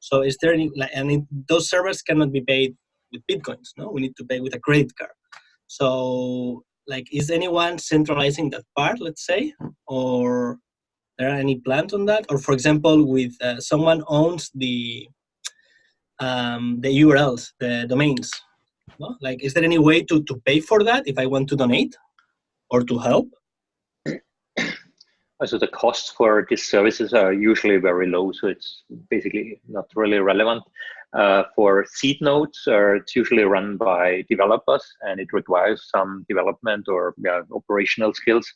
So is there any, like, and it, those servers cannot be paid with Bitcoins, no? We need to pay with a credit card. So like, is anyone centralizing that part, let's say? Or there are any plans on that? Or for example, with uh, someone owns the um, the URLs, the domains. No? Like, is there any way to, to pay for that if I want to donate or to help? So the costs for these services are usually very low, so it's basically not really relevant. Uh, for seed nodes, uh, it's usually run by developers, and it requires some development or yeah, operational skills.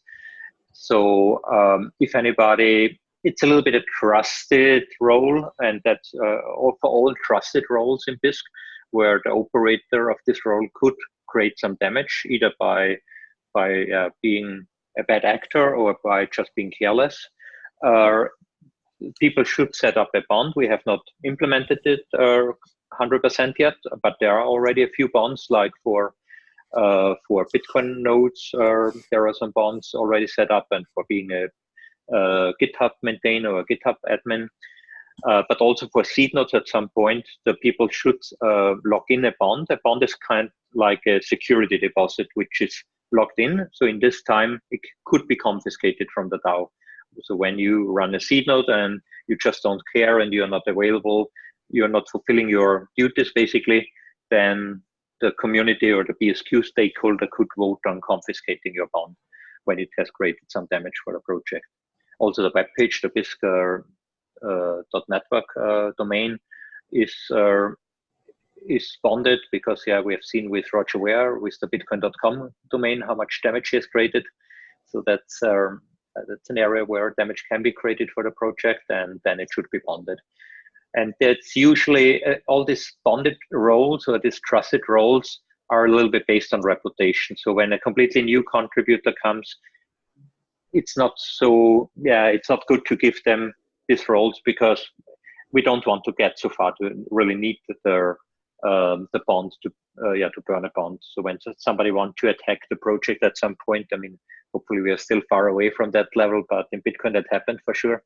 So um, if anybody, it's a little bit a trusted role, and that's uh, for all trusted roles in Bisq, where the operator of this role could create some damage, either by by uh, being a bad actor or by just being careless. Uh, people should set up a bond. We have not implemented it 100% uh, yet, but there are already a few bonds, like for uh, for Bitcoin nodes, uh, there are some bonds already set up, and for being a, GitHub maintainer or GitHub admin. Uh, but also for seed nodes at some point, the people should uh, lock in a bond. A bond is kind of like a security deposit, which is locked in. So in this time, it could be confiscated from the DAO. So when you run a seed node and you just don't care and you're not available, you're not fulfilling your duties basically, then the community or the BSQ stakeholder could vote on confiscating your bond when it has created some damage for the project. Also the web page, the bisq uh, .network uh, domain is uh, is bonded because yeah we have seen with Roger Ver with the bitcoin.com domain how much damage he has created. So that's um, that's an area where damage can be created for the project and then it should be bonded. And that's usually uh, all these bonded roles or these trusted roles are a little bit based on reputation. So when a completely new contributor comes it's not so yeah it's not good to give them these roles because we don't want to get so far to really need their um, the bond to uh, yeah to burn a bond. So when somebody wants to attack the project at some point, I mean, hopefully we are still far away from that level, but in Bitcoin that happened for sure.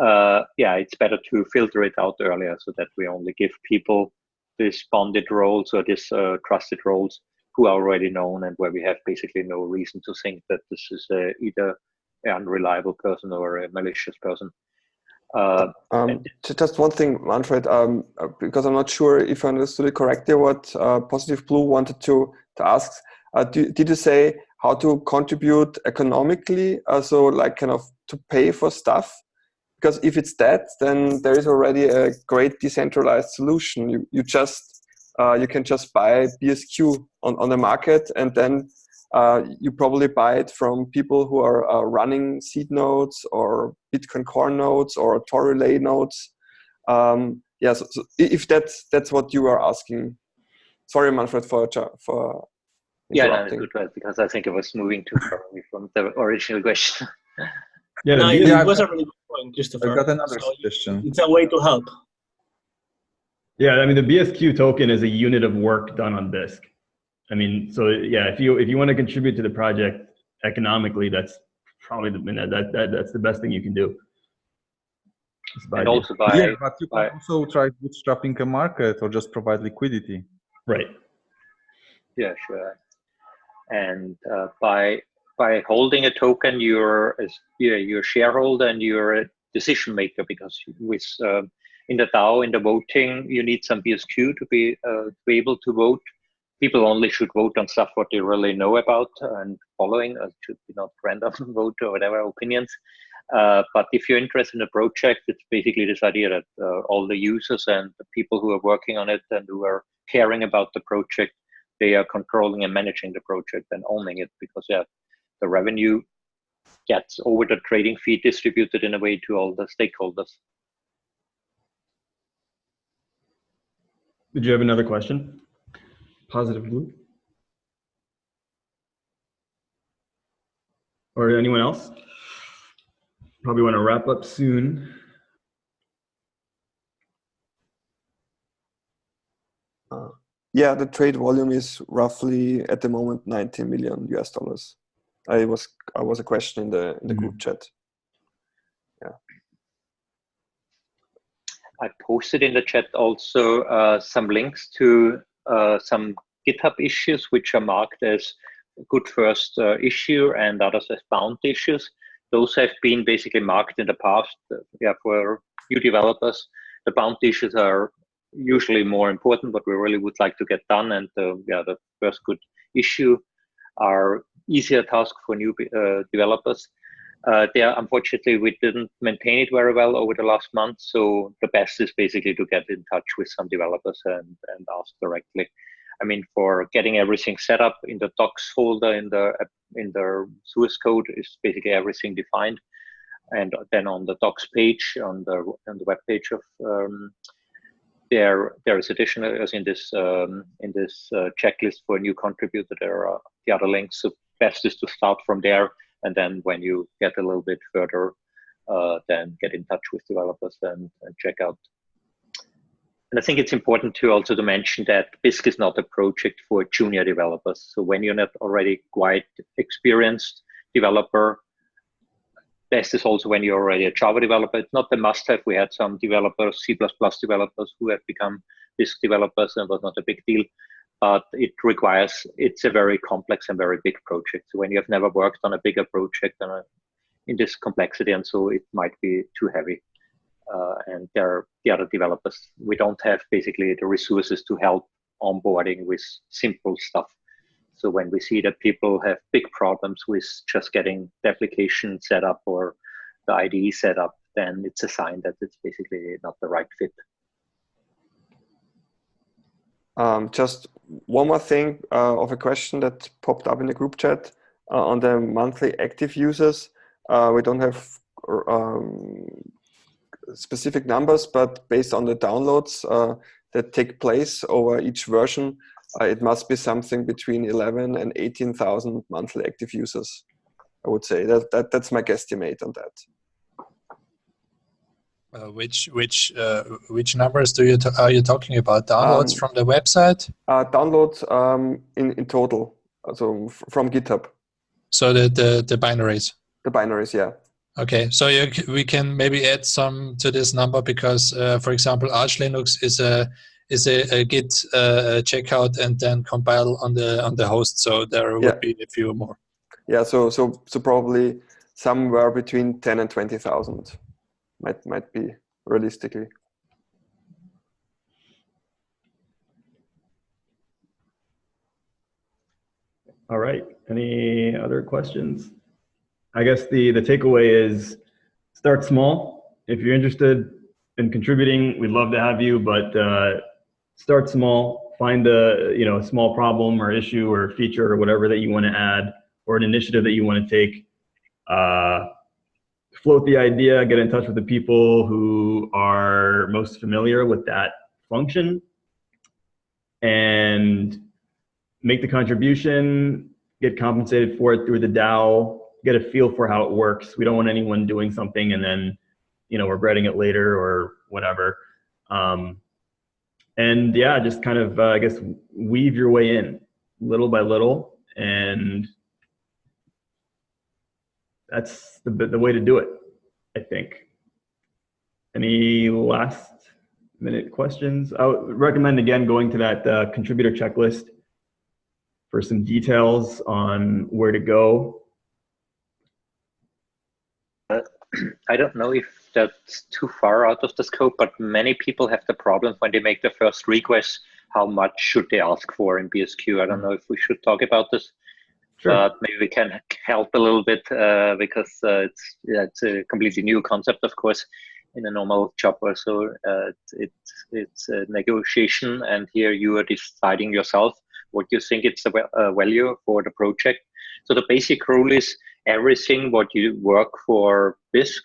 Uh, yeah, it's better to filter it out earlier so that we only give people these bonded roles or these uh, trusted roles who are already known and where we have basically no reason to think that this is either an unreliable person or a malicious person. Uh, um, just one thing, Manfred, um, uh, because I'm not sure if I understood it correctly what uh, Positive Blue wanted to, to ask. Uh, do, did you say how to contribute economically, uh, so like kind of to pay for stuff? Because if it's that, then there is already a great decentralized solution. You, you just, uh, you can just buy BSQ on, on the market and then uh, you probably buy it from people who are uh, running seed nodes or Bitcoin Core nodes or Tor relay nodes. Um, yeah, so, so, if that's that's what you are asking. Sorry, Manfred, for for. Yeah, no, good because I think it was moving too far away from the original question. yeah, no, it, yeah, was a really good point, Christopher. I got another so suggestion. It's a way to help. Yeah, I mean the BSQ token is a unit of work done on Bisq. I mean, so yeah, if you if you want to contribute to the project economically, that's probably the that, that that's the best thing you can do. And also by yeah, but you by, can also try bootstrapping a market or just provide liquidity. Right. Yeah, sure. And uh, by by holding a token, you're yeah, you're a shareholder and you're a decision maker because with uh, in the DAO in the voting you need some BSQ to be uh, to be able to vote people only should vote on stuff what they really know about and following. It should be not random vote or whatever opinions. Uh, but if you're interested in a project, it's basically this idea that uh, all the users and the people who are working on it and who are caring about the project, they are controlling and managing the project and owning it because yeah, the revenue gets over the trading fee distributed in a way to all the stakeholders. Did you have another question? Positive Blue? Or anyone else? Probably want to wrap up soon. Uh, yeah, the trade volume is roughly at the moment 90 million US dollars. I was I was a question in the in the mm -hmm. group chat. Yeah. I posted in the chat also uh, some links to uh, some GitHub issues, which are marked as good first uh, issue and others as bound issues. those have been basically marked in the past. Uh, yeah, for new developers, the bound issues are usually more important, what we really would like to get done. And uh, yeah, the first good issue are easier task for new developers. Uh, there, unfortunately, we didn't maintain it very well over the last month. So the best is basically to get in touch with some developers and, and ask directly. I mean, for getting everything set up in the docs folder in the in the source code is basically everything defined, and then on the docs page on the on the web page of um, there there is additional as in this um, in this uh, checklist for a new contributor. There are the other links. So best is to start from there, and then when you get a little bit further, uh, then get in touch with developers and, and check out and I think it's important to also to mention that Bisq is not a project for junior developers. So when you're not already quite experienced developer, best is also when you're already a Java developer. It's not the must-have. We had some developers, C++ developers who have become Bisq developers and it was not a big deal. But it requires, it's a very complex and very big project. So when you have never worked on a bigger project a, in this complexity, and so it might be too heavy uh, and there are the other developers. We don't have basically the resources to help onboarding with simple stuff. So when we see that people have big problems with just getting the application set up or the IDE set up, then it's a sign that it's basically not the right fit. Um, just one more thing uh, of a question that popped up in the group chat uh, on the monthly active users. Uh, we don't have um, specific numbers, but based on the downloads uh, that take place over each version, uh, it must be something between 11 and 18,000 monthly active users. I would say that, that that's my guesstimate on that. Uh, which which uh, which numbers do you are you talking about? Downloads um, from the website? Uh, downloads um, in in total, so from GitHub. So the the the binaries. The binaries, yeah. Okay, so you, we can maybe add some to this number because, uh, for example, Arch Linux is a is a, a Git uh, checkout and then compile on the on the host. So there would yeah. be a few more. Yeah, so so so probably somewhere between ten and twenty thousand might might be realistically. All right. Any other questions? I guess the, the takeaway is start small. If you're interested in contributing, we'd love to have you, but uh, start small, find a, you know, a small problem or issue or feature or whatever that you want to add or an initiative that you want to take. Uh, float the idea, get in touch with the people who are most familiar with that function and make the contribution, get compensated for it through the DAO, get a feel for how it works. We don't want anyone doing something and then, you know, regretting it later or whatever. Um, and yeah, just kind of, uh, I guess, weave your way in little by little. And that's the, the way to do it, I think. Any last minute questions? I would recommend, again, going to that uh, contributor checklist for some details on where to go I don't know if that's too far out of the scope, but many people have the problem when they make the first request, how much should they ask for in BSQ? I don't know if we should talk about this. Sure. But maybe we can help a little bit uh, because uh, it's yeah, it's a completely new concept, of course, in a normal job or so. Uh, it's it's a negotiation, and here you are deciding yourself what you think it's a value for the project. So the basic rule is everything what you work for Bisq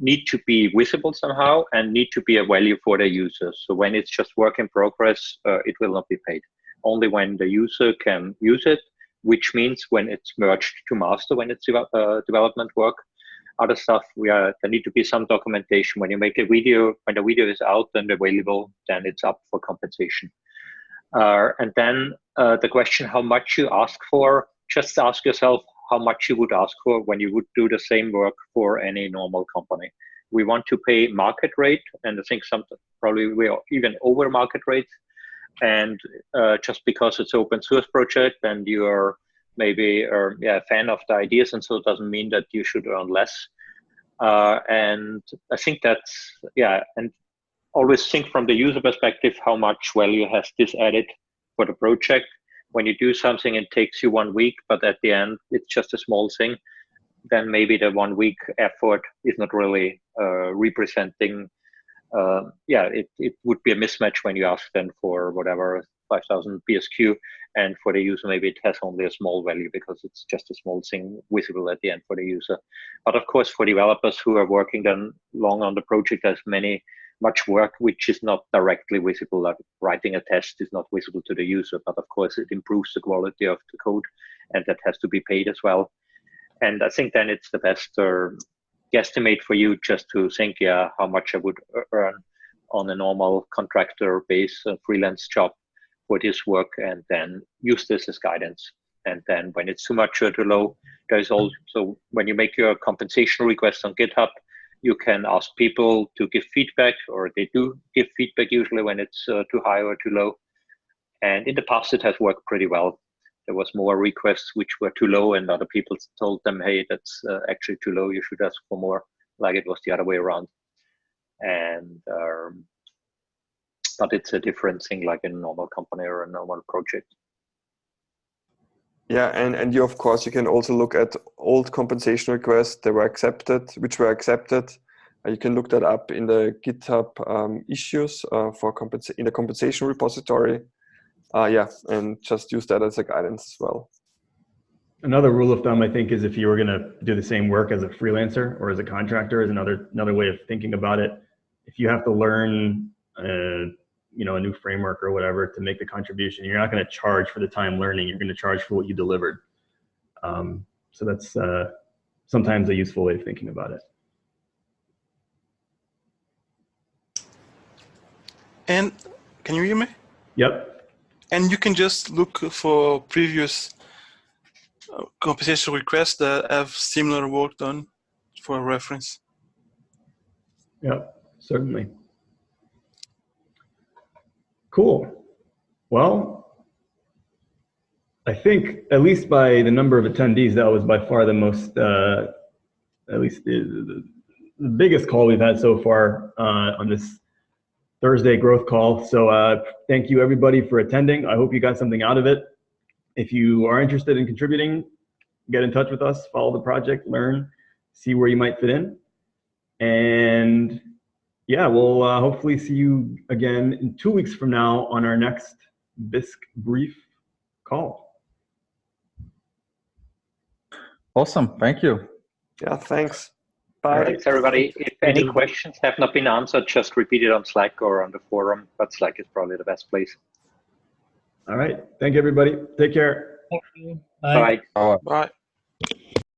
need to be visible somehow and need to be a value for the users. So when it's just work in progress, uh, it will not be paid. Only when the user can use it, which means when it's merged to master, when it's uh, development work. Other stuff, we are there need to be some documentation. When you make a video, when the video is out and available, then it's up for compensation. Uh, and then uh, the question how much you ask for, just ask yourself how much you would ask for when you would do the same work for any normal company. We want to pay market rate, and I think some probably we are even over market rate. And uh, just because it's open source project and you are maybe or yeah, a fan of the ideas, and so it doesn't mean that you should earn less. Uh, and I think that's yeah, and always think from the user perspective how much value has this added for the project. When you do something, it takes you one week, but at the end, it's just a small thing. Then maybe the one week effort is not really uh, representing. Uh, yeah, it, it would be a mismatch when you ask them for whatever 5000 BSQ, and for the user maybe it has only a small value because it's just a small thing visible at the end for the user. But of course for developers who are working then long on the project there's many much work which is not directly visible like writing a test is not visible to the user but of course it improves the quality of the code and that has to be paid as well. And i think then it's the best uh, guesstimate for you just to think yeah how much i would earn on a normal contractor base freelance job for this work and then use this as guidance. And then when it's too much or too low, there's also, when you make your compensation request on GitHub, you can ask people to give feedback or they do give feedback usually when it's uh, too high or too low. And in the past, it has worked pretty well. There was more requests which were too low and other people told them, hey, that's uh, actually too low. You should ask for more like it was the other way around. And um, but it's a different thing like a normal company or a normal project. Yeah, and, and you, of course, you can also look at old compensation requests that were accepted, which were accepted. Uh, you can look that up in the GitHub um, issues uh, for compensa in the compensation repository. Uh, yeah, and just use that as a guidance as well. Another rule of thumb, I think, is if you were going to do the same work as a freelancer or as a contractor, is another another way of thinking about it. If you have to learn uh, you know a new framework or whatever to make the contribution you're not going to charge for the time learning you're going to charge for what you delivered um, so that's uh, sometimes a useful way of thinking about it and can you hear me yep and you can just look for previous uh, compensation requests that have similar work done for reference Yeah, certainly Cool. Well, I think at least by the number of attendees, that was by far the most, uh, at least the, the, the, biggest call we've had so far uh, on this Thursday growth call. So uh, thank you everybody for attending. I hope you got something out of it. If you are interested in contributing, get in touch with us, follow the project, learn, see where you might fit in. And yeah, we'll uh, hopefully see you again in two weeks from now on our next Bisq brief call. Awesome. Thank you. Yeah, thanks. Bye. Thanks, everybody. If any questions have not been answered, just repeat it on Slack or on the forum, but Slack is probably the best place. All right. Thank you, everybody. Take care. Thank you. Bye. Bye. Bye. Bye.